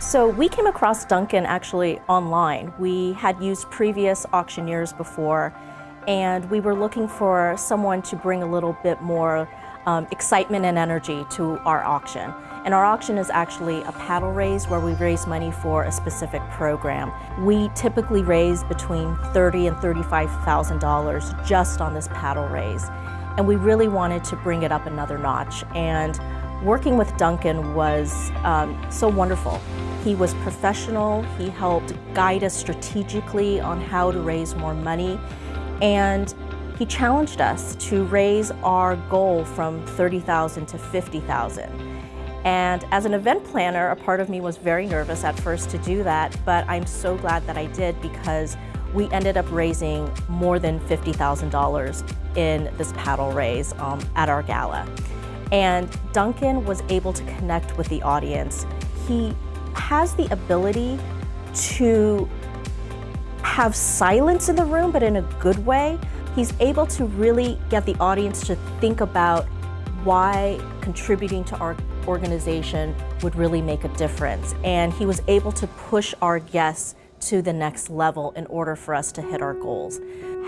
So we came across Duncan actually online. We had used previous auctioneers before and we were looking for someone to bring a little bit more um, excitement and energy to our auction. And our auction is actually a paddle raise where we raise money for a specific program. We typically raise between 30 and $35,000 just on this paddle raise. And we really wanted to bring it up another notch. And working with Duncan was um, so wonderful. He was professional, he helped guide us strategically on how to raise more money, and he challenged us to raise our goal from 30,000 to 50,000. And as an event planner, a part of me was very nervous at first to do that, but I'm so glad that I did because we ended up raising more than $50,000 in this paddle raise um, at our gala. And Duncan was able to connect with the audience. He has the ability to have silence in the room, but in a good way. He's able to really get the audience to think about why contributing to our organization would really make a difference. And he was able to push our guests to the next level in order for us to hit our goals.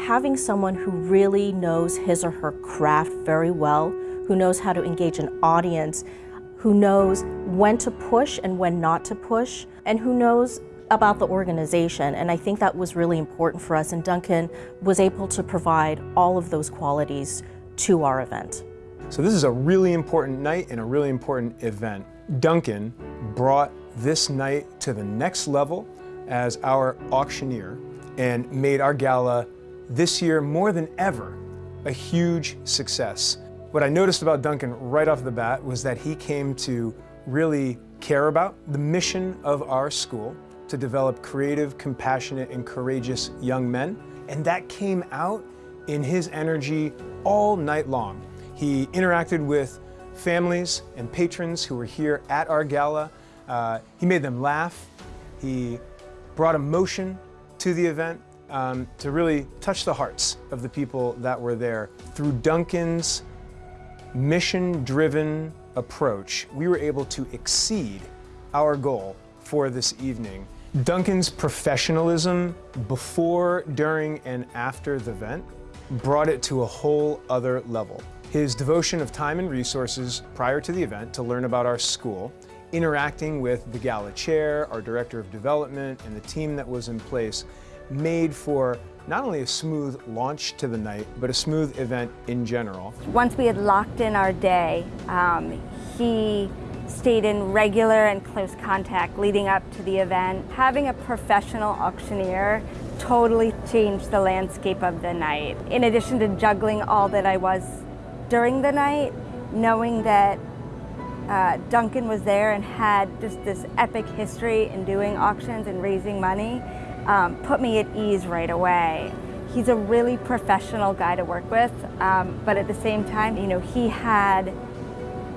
Having someone who really knows his or her craft very well, who knows how to engage an audience, who knows when to push and when not to push, and who knows about the organization. And I think that was really important for us. And Duncan was able to provide all of those qualities to our event. So this is a really important night and a really important event. Duncan brought this night to the next level as our auctioneer and made our gala this year more than ever a huge success. What I noticed about Duncan right off the bat was that he came to really care about the mission of our school to develop creative, compassionate, and courageous young men. And that came out in his energy all night long. He interacted with families and patrons who were here at our gala. Uh, he made them laugh. He brought emotion to the event um, to really touch the hearts of the people that were there. Through Duncan's mission-driven approach, we were able to exceed our goal for this evening. Duncan's professionalism before, during, and after the event brought it to a whole other level. His devotion of time and resources prior to the event to learn about our school, interacting with the gala chair, our director of development, and the team that was in place made for not only a smooth launch to the night, but a smooth event in general. Once we had locked in our day, um, he stayed in regular and close contact leading up to the event. Having a professional auctioneer totally changed the landscape of the night. In addition to juggling all that I was during the night, knowing that uh, Duncan was there and had just this epic history in doing auctions and raising money um, put me at ease right away. He's a really professional guy to work with, um, but at the same time, you know, he had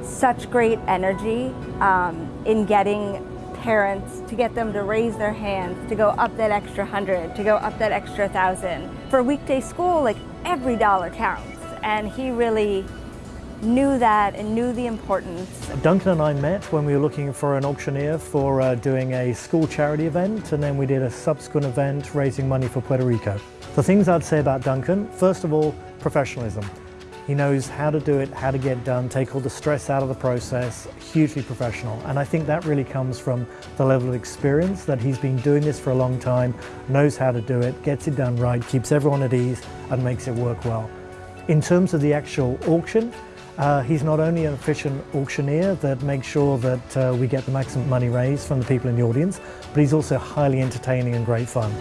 such great energy um, in getting parents to get them to raise their hands, to go up that extra hundred, to go up that extra thousand. For weekday school, like every dollar counts. And he really knew that and knew the importance. Duncan and I met when we were looking for an auctioneer for uh, doing a school charity event and then we did a subsequent event raising money for Puerto Rico. The things I'd say about Duncan, first of all, professionalism. He knows how to do it, how to get done, take all the stress out of the process, hugely professional. And I think that really comes from the level of experience that he's been doing this for a long time, knows how to do it, gets it done right, keeps everyone at ease and makes it work well. In terms of the actual auction, uh, he's not only an efficient auctioneer that makes sure that uh, we get the maximum money raised from the people in the audience, but he's also highly entertaining and great fun.